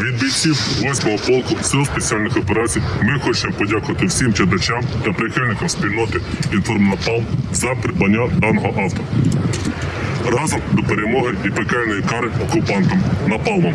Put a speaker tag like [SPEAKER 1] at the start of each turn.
[SPEAKER 1] Від бійців 8-го полку сил спеціальних операцій ми хочемо подякувати всім читачам та прихильникам спільноти «Інформнапалм» за придбання даного авто. Разом до перемоги і пекельної кари окупантам напалмом.